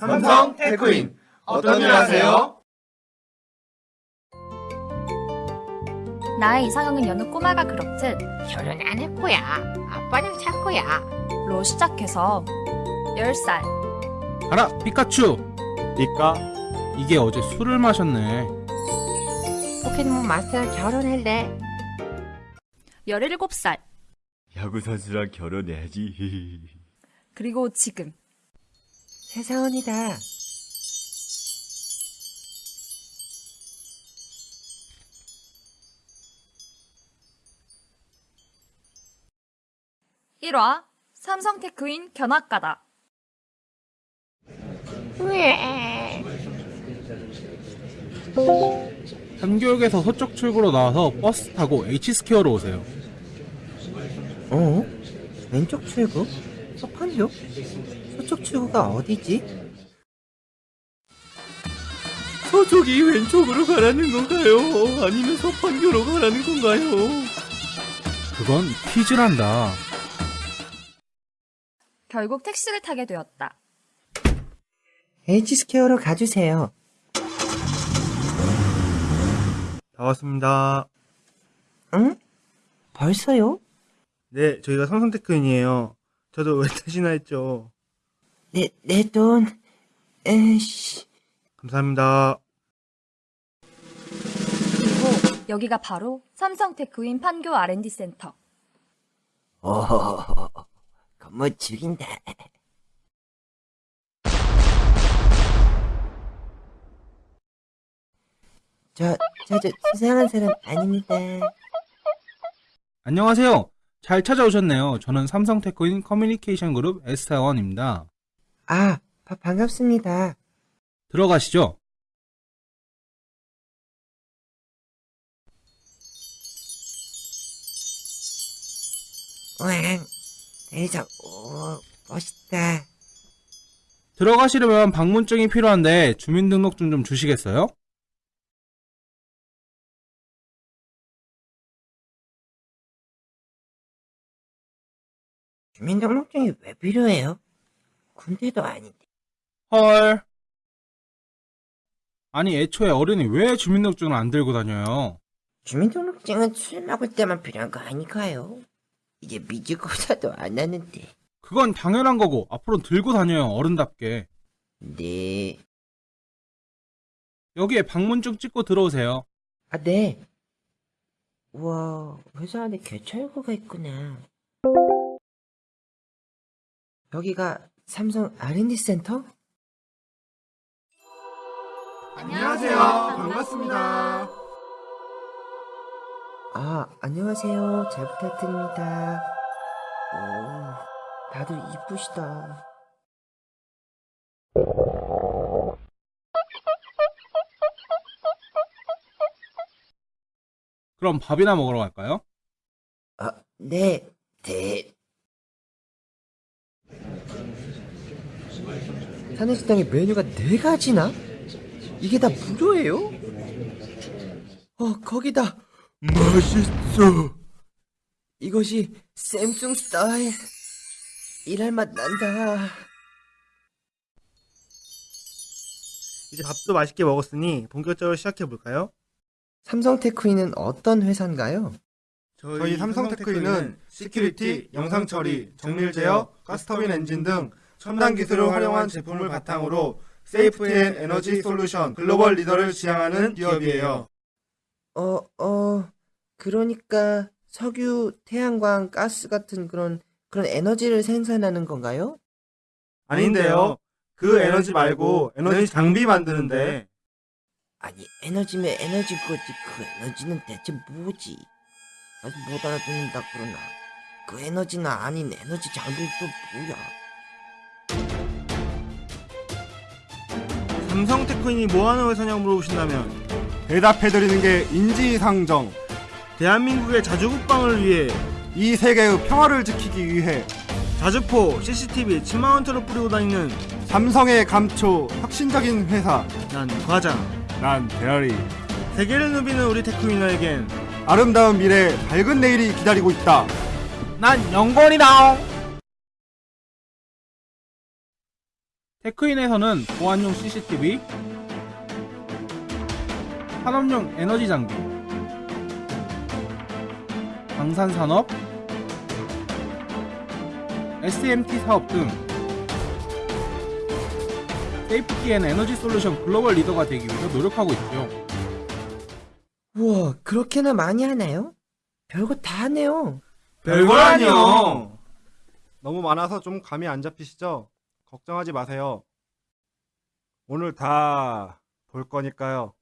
삼성 테크인 어떤 일 하세요? 나의 이상형은 여느 꼬마가 그렇듯 결혼 안 할 거야. 아빠는 살 거야. 로 시작해서 10살 알아 피카츄 니까 이게 어제 술을 마셨네 포켓몬 마스터랑 결혼할래. 17살 야구 선수랑 결혼해야지. 그리고 지금 세상원이다. 일화 삼성테크인 견학가다 삼교육에서 서쪽 출구로 나와서 버스 타고 H스퀘어로 오세요 어? 왼쪽 출구? 서판교? 서쪽 출구가 어디지? 서쪽이 왼쪽으로 가라는 건가요? 아니면 서판교로 가라는 건가요? 그건 퀴즈란다 결국 택시를 타게 되었다 H스퀘어로 가주세요. 다 왔습니다. 응? 벌써요? 네, 저희가 삼성테크인이에요. 저도 왜 타시나 했죠. 내, 내 돈, 에이씨. 감사합니다. 그리고 여기가 바로 삼성테크인 판교 R&D 센터 오, 건물 죽인다. 저, 저, 저, 수상한 사람 아닙니다. 안녕하세요 잘 찾아오셨네요 저는 삼성테크인 커뮤니케이션 그룹 에스타원입니다 아, 바, 반갑습니다. 들어가시죠 왕, 대장, 오, 멋있다. 들어가시려면 방문증이 필요한데 주민등록증 좀 주시겠어요? 주민등록증이 왜 필요해요? 군대도 아닌데. 헐 아니 애초에 어른이 왜 주민등록증을 안 들고 다녀요 주민등록증은 술 먹을 때만 필요한 거 아니까요? 이제 미지고사도 안 하는데. 그건 당연한 거고 앞으로 들고 다녀요 어른답게 네. 여기에 방문증 찍고 들어오세요 아, 네. 우와, 회사 안에 개철구가 있구나. 여기가 삼성 R&D 센터? 안녕하세요. 반갑습니다. 아, 안녕하세요. 잘 부탁드립니다. 오, 다들 이쁘시다. 그럼 밥이나 먹으러 갈까요? 아, 네. 네. 사내식당에 메뉴가 네 가지나? 이게 다 무료예요? 어, 거기다. 맛있어. 이것이 샘숭 스타일. 일할 맛 난다. 이제 밥도 맛있게 먹었으니 본격적으로 시작해볼까요? 삼성테크윈은 어떤 회사인가요? 저희 삼성테크윈은 security, 영상 처리, 정밀 제어, 가스터빈 엔진 등 첨단 기술을 활용한 제품을 바탕으로 safety and 에너지 solution global 리더를 지향하는 기업이에요. 어, 어, 그러니까 석유, 태양광, 가스 같은 그런, 그런 에너지를 생산하는 건가요? 아닌데요. 그 에너지 말고 에너지 장비 만드는데 아니, 에너지면 에너지 거지. 그 에너지는 대체 뭐지? 아직 못 알아듣는다 그러나. 그 에너지는 아닌 에너지 장비는 또 뭐야? 삼성테크인이 뭐하는 회사냐고 물어보신다면 대답해드리는 게 인지상정. 대한민국의 자주국방을 위해 이 세계의 평화를 지키기 위해 자주포, CCTV 7만원짜리 뿌리고 다니는 삼성의 감초 혁신적인 회사. 난 과장 난 대열이. 세계를 누비는 우리 테크위너에겐 아름다운 미래, 밝은 내일이 기다리고 있다. 난 영건이다 테크윈에서는 보안용 CCTV, 산업용 에너지 장비, 방산산업, SMT 사업 등 safety and 에너지 solution global 리더가 되기 위해서 노력하고 있죠. 우와, 그렇게나 많이 하나요? 별거 다 하네요. 별거라니요. 너무 많아서 좀 감이 안 잡히시죠? 걱정하지 마세요. 오늘 다 볼 거니까요.